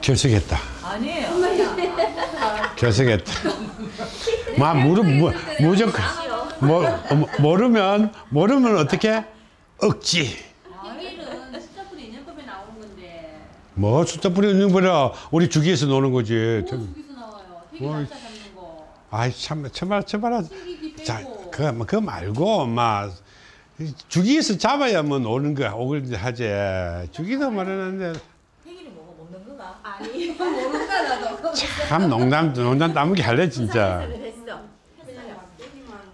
결석했다. 아니에요. 결석했다. 막 무릎 무, 무조건 모르면 모르면 어떻게 억지. 뭐 숫자 뿌리 있는 거라 우리 주기에서 노는 거지. 뭐 저기서 나와요. 대길 뭐, 잡는 거. 아이 참 참말 참말. 자. 그거 뭐 그거 말고 막 주기에서 잡아야 뭐 노는 거야. 오글 하지. 주기도 말하는데 거가? 아니 모른다 나도. 참 농담 농담 따먹기 할래 진짜. 했어.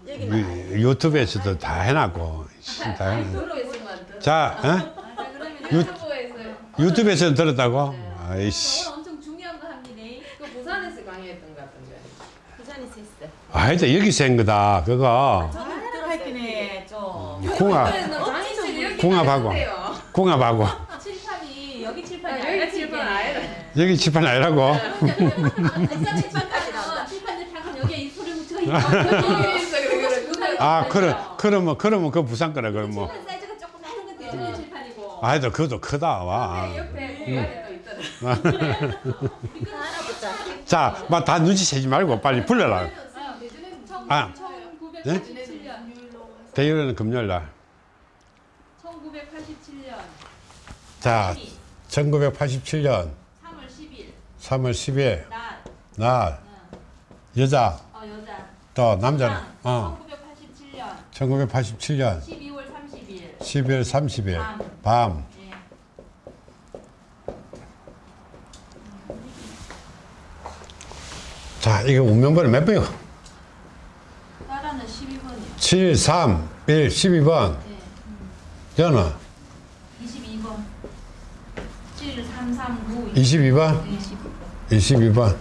유- 유튜브에서도 다 해놨고 다 해놨. 프로에서만 자, 어? 자 그러면 유- 유튜브에서 유튜브에서 들었다고? 아이씨. 오늘 엄청 중요한 거 합니다. 그 부산에서 강의했던 것 같은데. 부산에서 했어. 아니다 여기서 한 거다. 그거 좀. 궁합 궁합하고 궁합하고 칠판이 여기 칠판이 아, 아니라 여기 칠판 아니라. 여기 그래 그래. 아 그래 그러면 그러면 그 부산 거라 그럼 뭐. 칠판 사이즈가 조금 다른 건 대전의 칠판이고. 아니다 그것도 크다 와. 옆에 또 있더라. 자, 막다 눈치채지 말고 빨리 불러라. 아, 네? 1987년. 대일은 금요일 날. 1987년 자, 1987년 3월 10일. 3월 10일. 날. 날. 여자. 어, 여자. 또 남자는? 어. 1987년. 1987년. 12월 30일. 12월 30일. 밤. 밤. 예. 자, 이게 운명번호 몇 번이고? 따라는 12번이요. 7, 3, 1, 12번. 예. 저는 22번 7 3 3 9 22번? 22번 22번.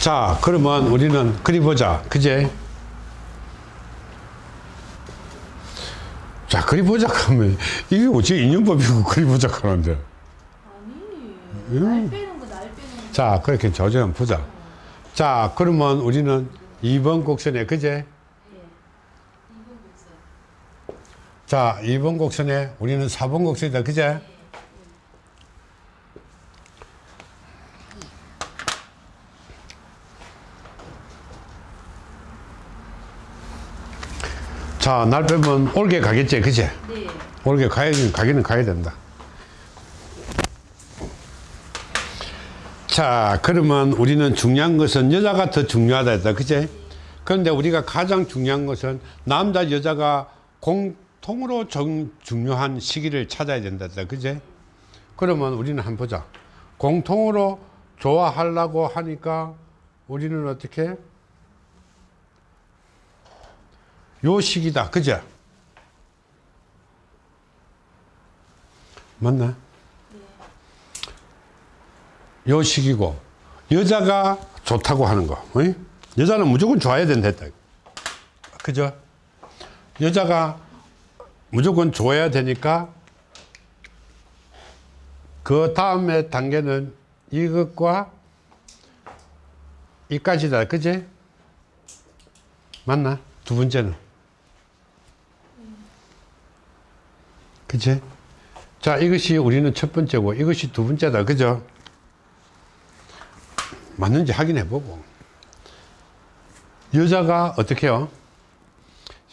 자, 그러면 우리는 그리 보자. 그제? 자, 그리 보자 하면 이게 어째 인연법이고 그리 보자 하는데. 아니 날 빼는 거 날 빼는 거 자, 그렇게 조정 보자. 자, 그러면 우리는 2번 곡선에 그제? 예. 2번 곡선 자, 2번 곡선에 우리는 4번 곡선이다. 그제? 자, 날 빼면 올게 가겠지. 그제? 네 올게 가야, 가기는 가야 된다. 자, 그러면 우리는 중요한 것은 여자가 더 중요하다 했다. 그제? 그런데 우리가 가장 중요한 것은 남자, 여자가 공통으로 정, 중요한 시기를 찾아야 된다 했다. 그제? 그러면 우리는 한번 보자. 공통으로 좋아하려고 하니까 우리는 어떻게? 요 시기다. 그죠? 맞나? 요 시기고 여자가 좋다고 하는 거 어이? 여자는 무조건 좋아야 된다 했다 그죠? 여자가 무조건 좋아야 되니까 그 다음에 단계는 이것과 이까지다 그지? 맞나? 두 번째는 그치? 자, 이것이 우리는 첫 번째고, 이것이 두 번째다. 그죠? 맞는지 확인해 보고. 여자가 어떻게 해요?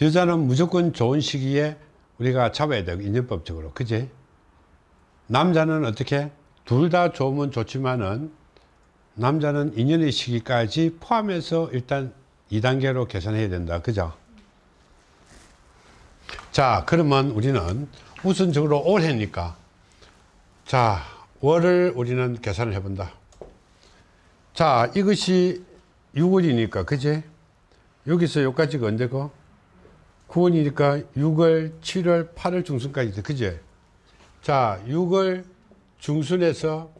여자는 무조건 좋은 시기에 우리가 잡아야 돼요. 인연법적으로. 그지? 남자는 어떻게? 둘 다 좋으면 좋지만은, 남자는 인연의 시기까지 포함해서 일단 2단계로 계산해야 된다. 그죠? 자, 그러면 우리는 우선적으로 올해니까 자, 월을 우리는 계산을 해본다. 자, 이것이 6월이니까, 그지? 여기서 여기까지가 언제고? 9월이니까 6월, 7월, 8월 중순까지 돼, 그지? 자, 6월 중순에서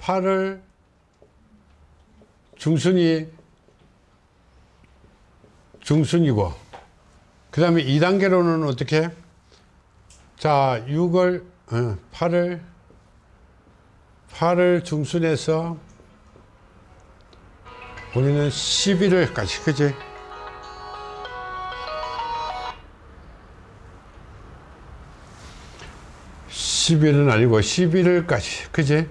8월 중순이 중순이고, 그 다음에 2단계로는 어떻게? 자, 6월, 어, 8월, 8월 중순에서 우리는 11월까지, 그지? 10일은 아니고 11월까지. 그지?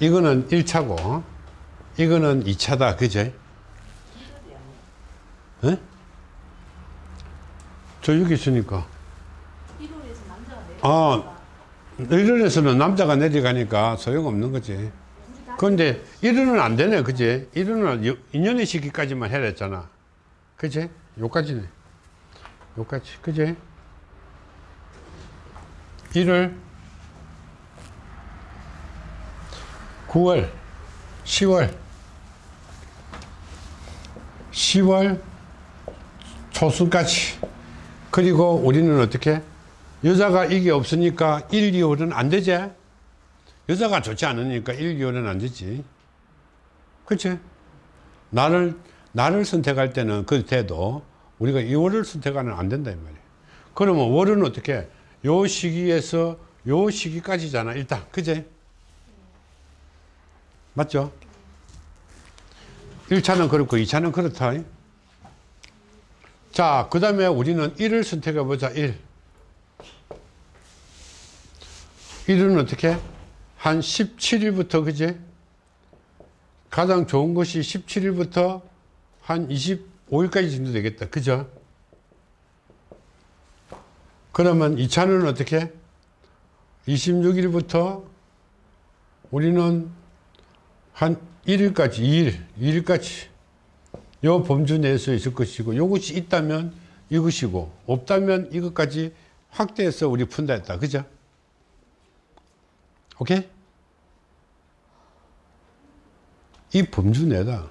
이거는 1차고, 이거는 2차다. 그지? 예? 저 여기 있으니까. 1월에서 남자가 내려. 아, 1월에서는 남자가 내려가니까 소용없는 거지. 근데 1월은 안 되네. 그지? 1월은 2년의 시기까지만 해라 했잖아. 그지? 요까지네. 요까지. 그지? 1월, 9월, 10월, 10월 초순까지. 그리고 우리는 어떻게? 여자가 이게 없으니까 1, 2월은 안 되지? 여자가 좋지 않으니까 1, 2월은 안 되지. 그치? 나를, 나를 선택할 때는 그 돼도 우리가 2월을 선택하면 안 된다, 이 말이야. 그러면 월은 어떻게? 요 시기에서 요 시기까지잖아, 일단. 그제? 맞죠? 1차는 그렇고 2차는 그렇다. 자, 그 다음에 우리는 1을 선택해 보자, 1. 1은 어떻게? 한 17일부터, 그지? 가장 좋은 것이 17일부터 한 25일까지 정도 되겠다. 그죠? 그러면 2차는 어떻게? 26일부터 우리는 한 1일까지, 2일, 2일까지 요 범주 내에서 있을 것이고 요것이 있다면 이것이고 없다면 이것까지 확대해서 우리 푼다 했다. 그죠? 오케이? 이 범주 내다.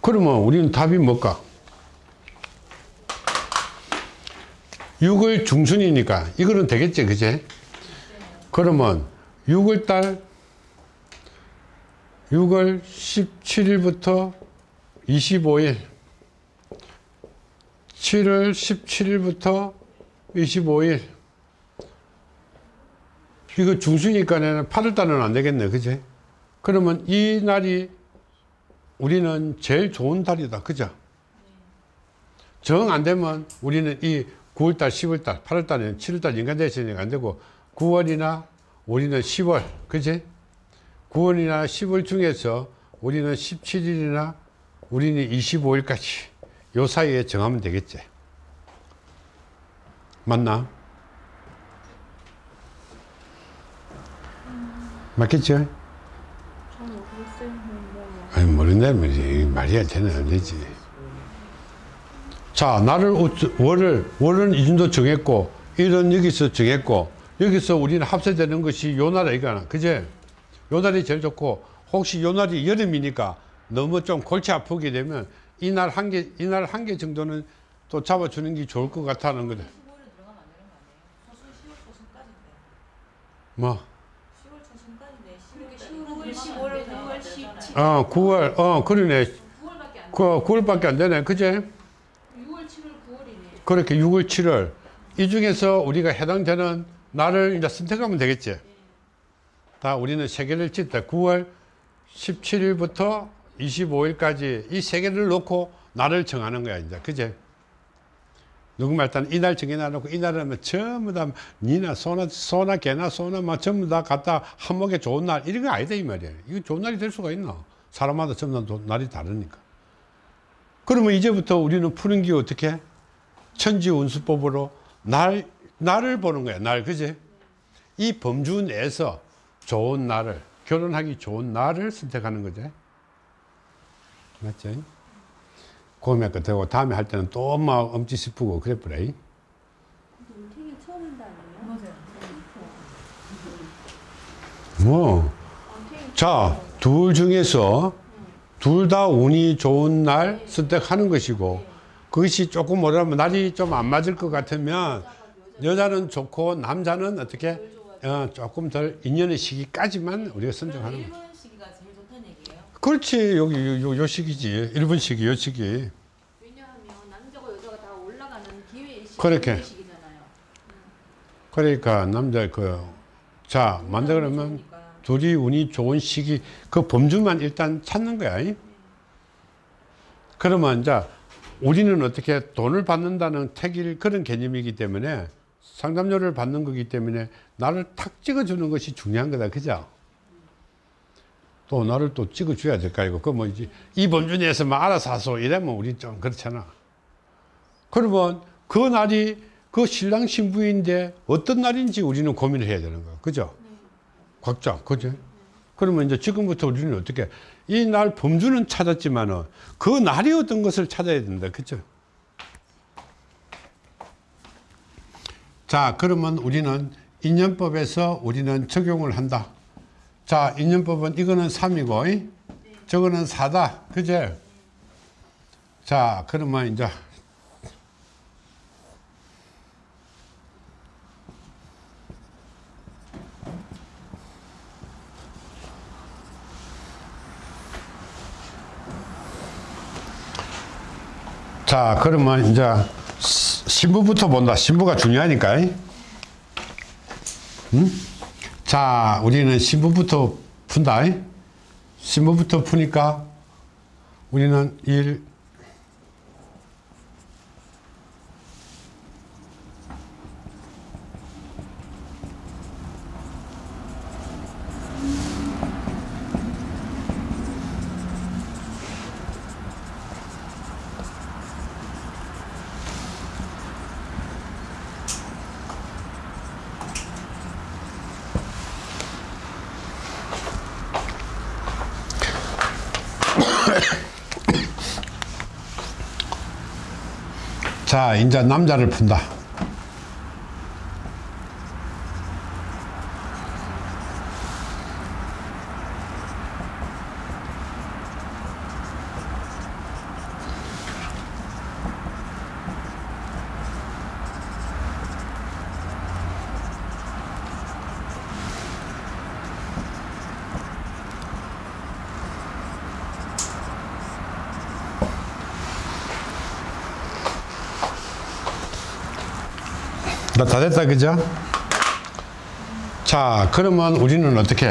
그러면 우리는 답이 뭘까? 6월 중순이니까 이거는 되겠지, 그제? 그러면 6월 달 6월 17일부터 25일 7월 17일부터 25일. 이거 중순이니까는 8월 달은 안 되겠네 그지? 그러면 이 날이 우리는 제일 좋은 달이다 그죠? 정 안 되면 우리는 이 9월 달 10월 달 8월 달에는 7월 달 인간 대신이 안 되고 9월이나 우리는 10월 그지 9월이나 10월 중에서 우리는 17일이나 우리는 25일까지 요 사이에 정하면 되겠지. 맞나? 맞겠죠? 아니 모른다면 말이 안 되는 안 되지. 자 어쩌- 월을 월은 이 정도 정했고 일은 여기서 정했고 여기서 우리는 합세되는 것이 요 나라 이거나 그제 요 날이 제일 좋고 혹시 요 날이 여름이니까 너무 좀 골치 아프게 되면 이날 한 개 이날 한 개 정도는 또 잡아주는 게 좋을 것 같다는 거다 15일에 들어가면 안 되는 거 아니에요? 소수 10월 초순까지인데. 뭐 10월 초순까지인데 9월, 10월, 9월, 17일. 어, 9월, 어, 그러네. 9월밖에 안 돼. 그 9월밖에 안 되네. 그제? 6월, 7월, 9월이네. 그렇게 6월, 7월. 이 중에서 우리가 해당되는 날을 이제 선택하면 되겠지. 다 우리는 세 개를 짓다. 9월 17일부터 25일까지 이세 개를 놓고 날을 정하는 거야, 이제. 그제? 누구말 일단 이날 정해놔놓고 이날은 뭐 전부 다 니나 소나 소나 개나 소나 막 전부 다 갖다 한목에 좋은 날 이런 거 아니다 이 말이야. 이거 좋은 날이 될 수가 있나? 사람마다 전부 다 도- 날이 다르니까. 그러면 이제부터 우리는 푸는 게 어떻게? 천지 운수법으로 날 날을 보는 거야. 날 그지? 이 범주 내에서 좋은 날을 결혼하기 좋은 날을 선택하는 거지. 맞죠? 고민할 거 되고 다음에 할 때는 또 막 엄지 싶고 그래 아니에요? 맞아요. 뭐. 자, 둘 중에서 둘 다 운이 좋은 날 선택하는 것이고 그것이 조금 뭐라면 날이 좀 안 맞을 것 같으면 여자는 좋고 남자는 어떻게 어, 조금 덜 인연의 시기까지만 우리가 선정하는 거야. 일본 시기가 제일 좋다는 얘기예요. 그렇지 여기 요, 요, 요 시기지 일본 시기 요 시기 왜냐하면 남자고 여자가 다 올라가는 기회의 시기, 그렇게. 시기잖아요. 그러니까 남자 그 자 만다 그러면 좋으니까. 둘이 운이 좋은 시기 그 범주만 일단 찾는 거야. 이? 그러면 이제 우리는 어떻게 돈을 받는다는 택일 그런 개념이기 때문에 상담료를 받는 거기 때문에 나를 탁 찍어주는 것이 중요한 거다. 그죠? 또 나를 또 찍어줘야 될까 이거 그뭐 이제 이 범준에서만 알아서 하소 이러면 우리 좀 그렇잖아. 그러면 그 날이 그 신랑 신부인데 어떤 날인지 우리는 고민을 해야 되는 거야. 그죠? 각자, 그죠? 그러면 이제 지금부터 우리는 어떻게 이 날 범주는 찾았지만은 그 날이 어떤 것을 찾아야 된다. 그죠? 자, 그러면 우리는 인연법에서 우리는 적용을 한다. 자, 인연법은 이거는 3이고, 저거는 4다. 그제? 자, 그러면 이제 자, 그러면 이제 시- 신부부터 본다. 신부가 중요하니까. 응? 자, 우리는 신부부터 푼다. 신부부터 푸니까 우리는 1, 자, 이제 남자를 푼다. 나 다 됐다, 그죠? 자, 그러면 우리는 어떻게?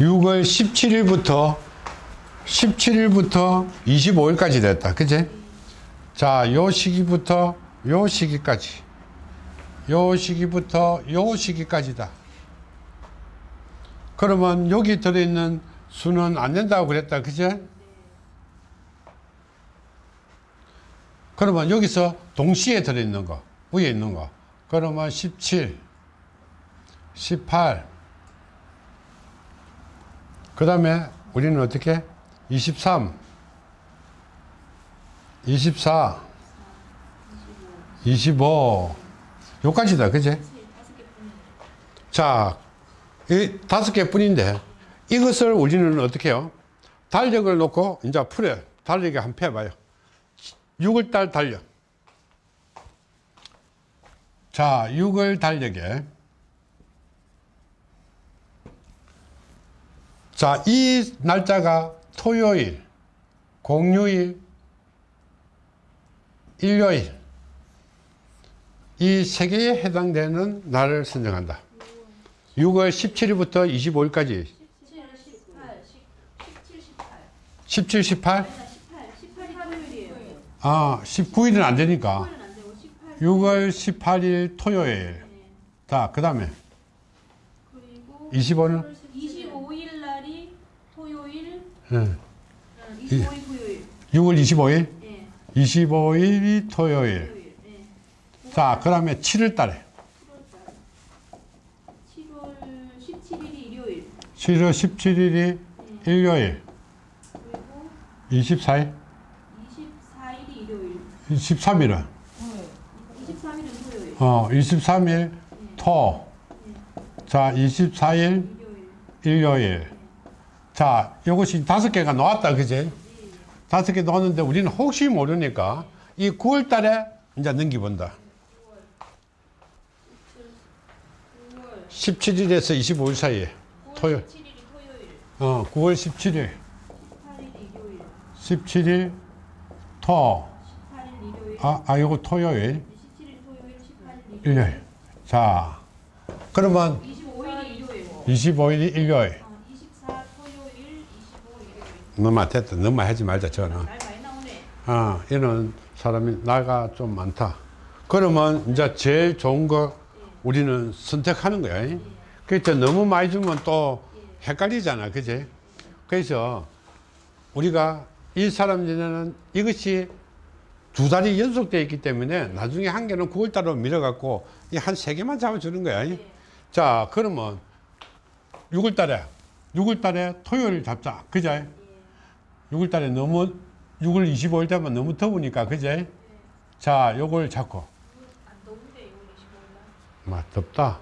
6월 17일부터 17일부터 25일까지 됐다. 그지? 자, 요 시기부터 요 시기까지. 요 시기부터 요 시기까지다. 그러면 여기 들어있는 수는 안 된다고 그랬다. 그지? 그러면 여기서 동시에 들어있는 거, 위에 있는 거. 그러면 17, 18. 그 다음에 우리는 어떻게? 23, 24, 25. 요까지다, 그지? 자, 이 다섯 개 뿐인데 이것을 우리는 어떻게 해요? 달력을 놓고 이제 풀어요. 달력에 한번 펴봐요. 6월달 달력. 자, 6월 달력에 자, 이 날짜가 토요일, 공휴일, 일요일 이 세 개에 해당되는 날을 선정한다. 6월 17일부터 25일까지 17, 18, 17, 18. 17, 18? 아니다, 18. 18이 화요일이에요. 아, 19일은 안 되니까 6월 18일 토요일 네. 자, 그 다음에 그리고 25는 25일 날이 토요일, 예. 어, 25일 토요일. 6월 25일 예. 25일이 토요일 토요일. 예. 자, 그 다음에 7월 달에 7월 17일이 일요일. 7월 17일이 일요일 그리고 24일 24일이 일요일. 23일은 23일은 토요일. 어, 23일 토. 자, 24일 일요일. 자, 이것이 다섯 개가 나왔다, 그지? 다섯 개 나왔는데 우리는 혹시 모르니까 이 9월 달에 이제 넘기본다. 9월 17일에서 25일 사이에. 토요. 17일이 토요일. 어, 9월 17일, 18일이 일요일. 17일 토. 18일 일요일. 아, 아, 요거 토요일, 17일 토요일, 18 일 일요일. 자, 그러면 25일이 일요일. 25일이 일요일. 어, 24 토요일, 25 일요일. 너만 됐다. 너만 하지 말자, 저는. 날 많이 나오네. 아, 얘는 사람이 나이가 좀 많다. 그러면 이제 제일 좋은 거 우리는 선택하는 거야. 그래서 너무 많이 주면 또 헷갈리잖아. 그지? 그래서 우리가 이 사람들은 이것이 두 달이 연속되어 있기 때문에 나중에 한 개는 9월달로 밀어갖고 이한세 개만 잡아주는 거야. 자, 그러면 6월달에, 6월달에 토요일 잡자. 그제? 6월달에 너무 6월 25일 되면 너무 더우니까 그제? 자, 요걸 잡고. 안 더운데 6월 25일 날. 막 덥다.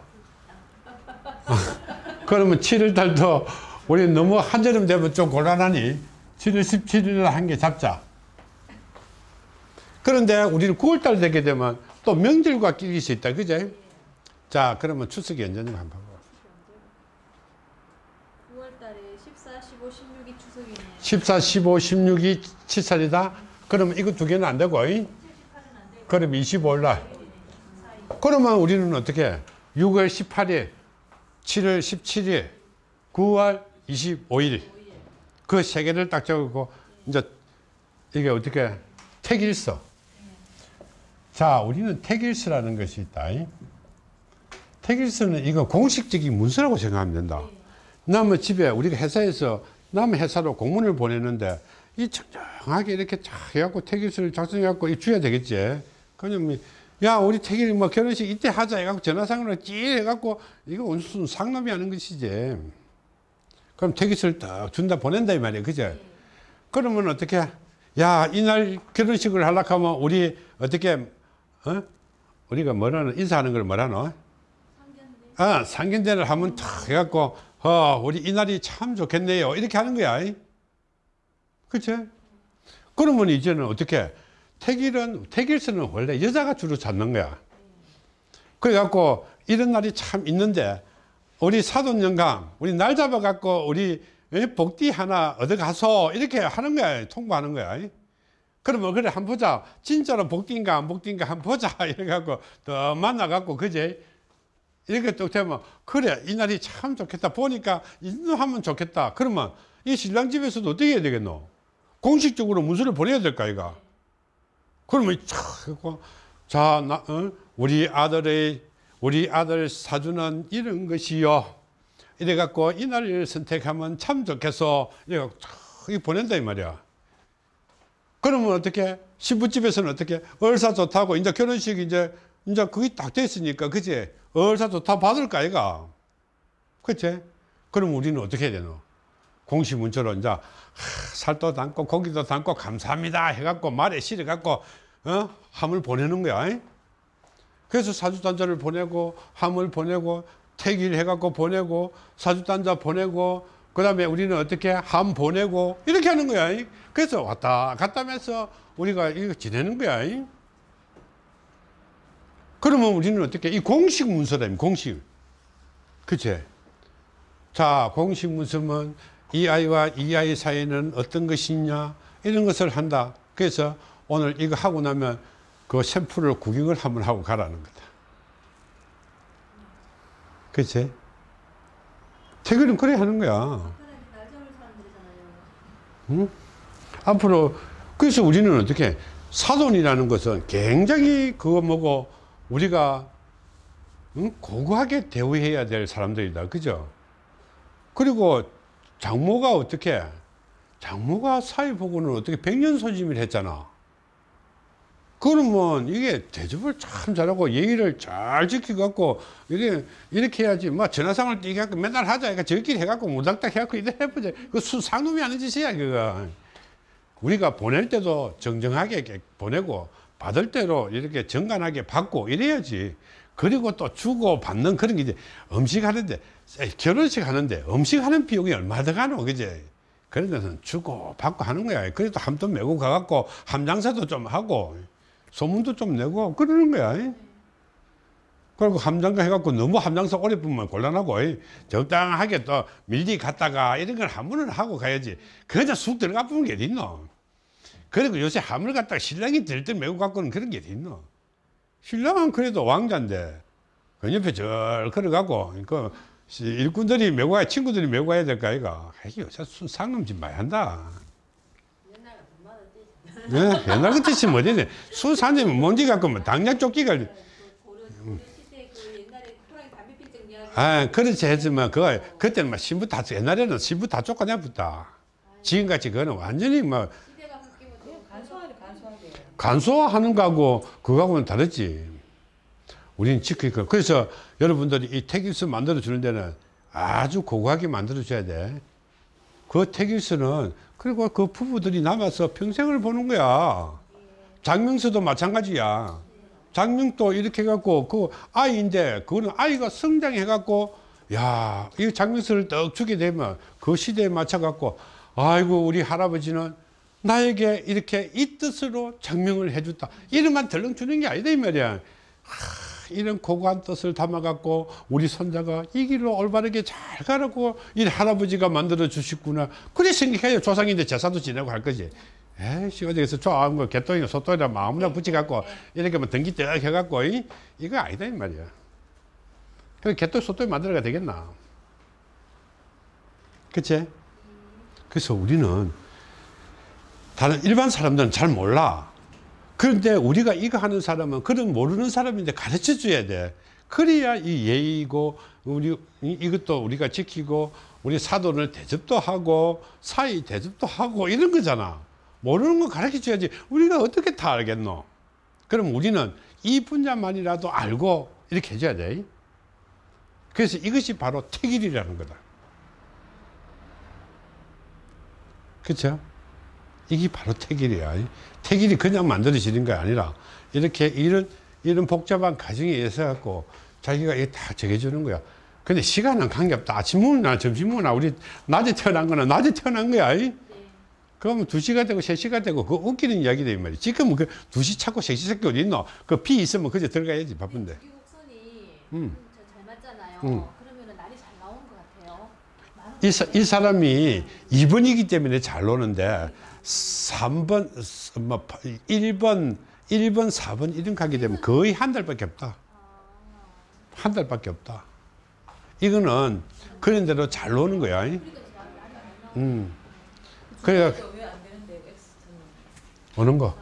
그러면 7월 달도 우리 너무 한여름 되면 좀 곤란하니 7월 17일 한 개 잡자. 그런데 우리는 9월 달 되게 되면 또 명절과 끼릴 수 있다. 그제? 자, 그러면 추석이 언제인가 한번 봐봐. 9월 달에 14, 15, 16이 추석이네요. 14, 15, 16이 7살이다. 그러면 이거 두 개는 안 되고. 이? 78은 안 되고 그럼 25일 날. 그러면 우리는 어떻게? 6월 18일, 7월 17일, 9월 25일. 그 세 개를 딱 적고, 이제 이게 어떻게? 택일서. 자, 우리는 택일서라는 것이 있다. 이. 택일서는 이거 공식적인 문서라고 생각하면 된다. 남의 집에 우리가 회사에서 남의 회사로 공문을 보내는데 이 청정하게 이렇게 쫙 해갖고 택일서를 작성해갖고 이 줘야 되겠지. 그냥 야 우리 택일 뭐 결혼식 이때 하자 해갖고 전화상으로 찌 해갖고 이거 무슨 상납이 하는 것이지. 그럼 택일서를 딱 준다 보낸다 이 말이야, 그제? 그러면 어떻게? 야 이날 결혼식을 하려고 하면 우리 어떻게 어? 우리가 뭐라는 인사하는 걸 뭐라노? 상견례. 아, 상견례를 하면 탁 해갖고, 어, 우리 이날이 참 좋겠네요. 이렇게 하는 거야. 그치? 그러면 이제는 어떻게, 택일은, 택일서는 원래 여자가 주로 잡는 거야. 그래갖고, 이런 날이 참 있는데, 우리 사돈영감, 우리 날 잡아갖고, 우리 예, 복디 하나 얻어가서, 이렇게 하는 거야. 통보하는 거야. 그러면 그래, 한번 보자. 진짜로 복디인가 안 복디인가 한번 보자. 이래갖고, 더 만나갖고, 그제? 이렇게 또 되면 그래 이 날이 참 좋겠다 보니까 인도 하면 좋겠다 그러면 이 신랑 집에서도 어떻게 해야 되겠노 공식적으로 문서를 보내야 될까 이가 그러면 자 나, 어? 우리 아들의 우리 아들 사주는 이런 것이요 이래 갖고 이 날을 선택하면 참 좋겠어 이래 갖고 이 보낸다 이 말이야 그러면 어떻게 신부집에서는 어떻게 얼사 좋다고 이제 결혼식 이제 이제 그게 딱 됐으니까 그지 얼사 좋다 받을까 아이가 그치? 그럼 우리는 어떻게 해야 되노? 공식 문자로 이제 하, 살도 담고 고기도 담고 감사합니다 해갖고 말에 실어갖고 어? 함을 보내는 거야 이? 그래서 사주단자를 보내고 함을 보내고 택일 해갖고 보내고 사주단자 보내고 그 다음에 우리는 어떻게 함 보내고 이렇게 하는 거야. 이? 그래서 왔다 갔다 하면서 우리가 이거 지내는 거야. 이? 그러면 우리는 어떻게 이 공식 문서다 공식. 그치? 자 공식 문서면 이 아이와 이 아이 사이는 어떤 것이냐? 이런 것을 한다. 그래서 오늘 이거 하고 나면 그 샘플을 구경을 한번 하고 가라는 거다. 그치 태그는 그래 하는 거야 사람들이잖아요. 앞으로 그래서 우리는 어떻게 사돈이라는 것은 굉장히 그거 뭐고 우리가 응? 고고하게 대우해야 될 사람들이다 그죠 그리고 장모가 어떻게 장모가 사위보고는 어떻게 백년소짐을 했잖아 그러면 이게 대접을 참 잘하고 예의를 잘 지켜갖고 이게 이렇게 해야지. 뭐 전화상을 띄게 갖고 맨날 하자. 그러니까 저희끼리 해갖고 무닥닥 해갖고 이래 해보자. 그 수상놈이 하는 짓이야 그거. 우리가 보낼 때도 정정하게 보내고 받을 때로 이렇게 정간하게 받고 이래야지. 그리고 또 주고 받는 그런 게 이제 음식 하는데 결혼식 하는데 음식 하는 비용이 얼마 더 가노 그제? 그런 데는 주고 받고 하는 거야. 그래도 함돈 메고 가갖고 함장사도 좀 하고 소문도 좀 내고 그러는 거야. 그리고 함장가 해갖고 너무 함장사 오래 보면 곤란하고 적당하게 또 밀리 갔다가 이런 걸 한 번은 하고 가야지. 그냥 쑥 들어가 보는 게 어딨노? 그리고 요새 함을 갖다가 신랑이 들들 메고 갖고는 그런 게 어딨노? 신랑은 그래도 왕자인데 그 옆에 절 걸어가고 그 일꾼들이 메고 가야 친구들이 메고 가야 될까 아이가 요새 상놈짓 많이 한다 예? 옛날 같듯이 뭐지? 술 산지면 먼지 갖고 뭐 당장 쫓기가. 그 이야기. 아, 그렇지 했지만 그거 그때는 막 신부 다 옛날에는 신부 다 쫓아내었다. 지금같이 그거는 완전히 뭐 간소하게 간소하게. 간소화하는 거하고 그거하고는 다르지. 우리는 지키니까. 그래서 여러분들이 이 택일수 만들어 주는 데는 아주 고고하게 만들어 줘야 돼. 그 택일수는 그리고 그 부부들이 남아서 평생을 보는 거야. 장명수도 마찬가지야. 장명도 이렇게 해갖고 그 아이인데 그거는 아이가 성장해갖고 야, 이 장명수를 떡 주게 되면 그 시대에 맞춰갖고 아이고 우리 할아버지는 나에게 이렇게 이 뜻으로 장명을 해줬다. 이름만 덜렁 주는 게 아니다 이 말이야. 하, 이런 고고한 뜻을 담아갖고 우리 손자가 이 길로 올바르게 잘 가라고 이 할아버지가 만들어 주셨구나. 그래 생각해요. 조상인데 제사도 지내고 할 거지. 에이씨 어디서 좋아하는 거 개똥이나 소똥이나 마음이나 붙여갖고 이렇게 뭐 등기 떡 해갖고 이, 이거 아니다 이 말이야. 그 개똥 소똥이 만들어가 되겠나? 그치? 그래서 우리는 다른 일반 사람들은 잘 몰라. 그런데 우리가 이거 하는 사람은 그런 모르는 사람인데 가르쳐 줘야 돼. 그래야 이 예의고 우리 이- 이것도 우리가 지키고 우리 사돈을 대접도 하고 사이 대접도 하고 이런 거잖아. 모르는 거 가르쳐 줘야지. 우리가 어떻게 다 알겠노? 그럼 우리는 이 분야만이라도 알고 이렇게 해줘야 돼. 그래서 이것이 바로 택일이라는 거다. 그렇죠? 이게 바로 택일이야. 택일이 그냥 만들어지는 게 아니라 이렇게 이런 이런 복잡한 과정에 의해서 갖고 자기가 이게 다 정해주는 거야. 근데 시간은 관계없다. 아침 먹나 점심 먹나 우리 낮에 태어난 거는 낮에 태어난 거야. 이? 그러면 2시가 되고 3시가 되고 그거 웃기는 이야기다 이 말이야. 지금은 그 2시 찾고 3시 찾고 어디 있노? 그비 있으면 그저 들어가야지 바쁜데. 곡선이 음. 잘 맞잖아요. 음. 그러면은 날이 잘 나온 것 같아요. 이, 사- 이 사람이 2번이기 때문에 잘 노는데 3번, 뭐 1번, 1번, 4번 이런 가게 되면 거의 한 달밖에 없다. 한 달밖에 없다. 이거는 그런 대로 잘 노는 거야. 음. 엑스트는. 오는 거.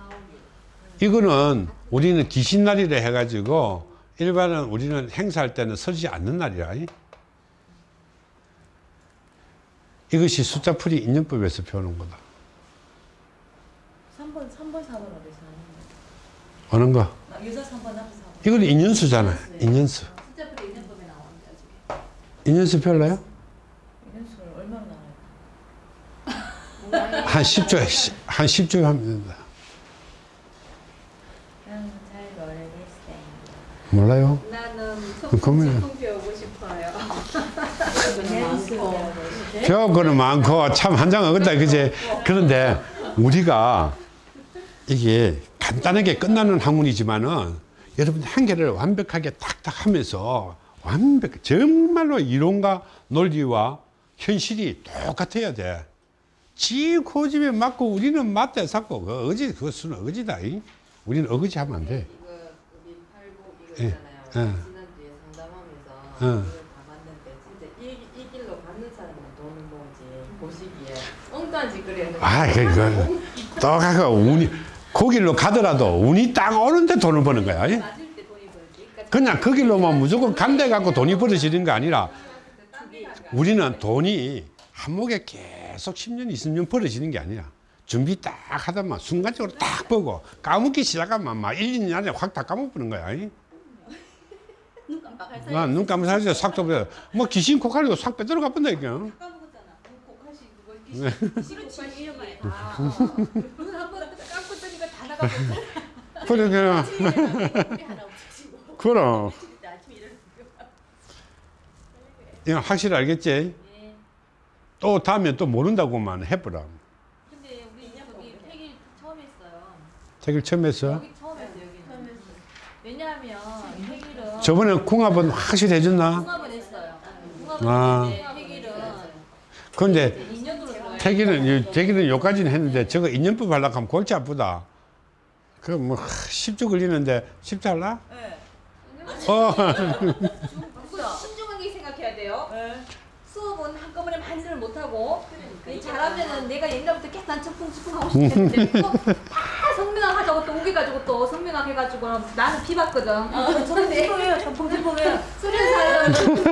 이거는 우리는 귀신날이라 해가지고 일반은 우리는 행사할 때는 서지 않는 날이야. 이것이 숫자풀이 인연법에서 배우는 거다. 3번 3번 4번 어디서 하는 오는 거. 거? 여자 3번 남자 4번. 이건 인연수잖아. 인연수. 숫자풀이 인연법에 나오는데. 인연수 별로요? 이런 수를 얼마나 나와요? 한 10조, 한 10조 하면 된다. 몰라요? 나는 그러면- 배우고 싶어요. 배울 거는 많고 참 한장 어긋다 그제 그런데 우리가 이게 간단하게 끝나는 학문이지만은 여러분 한계를 완벽하게 탁탁 하면서 완벽 정말로 이론과 논리와 현실이 똑같아야 돼. 지 고집에 맞고 우리는 맞대 샀고 그 어지 그것은 어지다. 이. 우리는 어거지 하면 안 돼. 팔복 이거 예. 예. 지난주에 상담하면서 예. 다 봤는데 진짜 이, 이 길로 가는 사람은 돈을 모으지 보시기에 엉뚱한 짓거리는 아, 그거 또 가가 운이 거길로 가더라도 운이 딱 오는데 돈을 버는 거야. 예? 그냥 그 길로만 무조건 간대 갖고 돈이 벌어지는 게 아니라 우리는 돈이 한목에 계속 10년, 20년 벌어지는 게 아니라 준비 딱 하다만 순간적으로 딱 보고 까먹기 시작하면 막 1, 2년 안에 확 다 까먹는 거야. 이. 눈 깜빡할 사이. 나눈 감은 사이에 싹 또, 뭐 귀신 코칼리도 싹 빼들어 가 본다, 이게. 까먹었잖아. 곡 우리 하나 없어지고. 그럼. 이거 확실히 알겠지? 네. 또 다음에 또 모른다고만 해보라. 근데 우리 저기 폐기 처음 했어요. 책을 처음 했어. 여기 처음 했어요. 여기 처음 했어요. 왜냐하면 폐기를 저번에 궁합은 확실히 해줬나? 궁합을 했어요. 궁합을 아. 했는데 폐기를 근데 2년으로 들어가요. 태기는, 태기는 여기까지는 했는데 저거 인연법 하려고 하면 골치 아프다. 그뭐 10주 걸리는데 쉽지 않나? 네. 어. 신중하게 생각해야 돼요. 네. 수업은 한꺼번에 많이들 못하고 이 잘하면은 내가 옛날부터 계속 난 청풍청풍 하고 싶었는데 또다 성명학 하자고 또 우겨가지고 또 성명학 해가지고 나는 비봤거든. 청풍 청풍해요. 청풍 청풍해요. 수련사를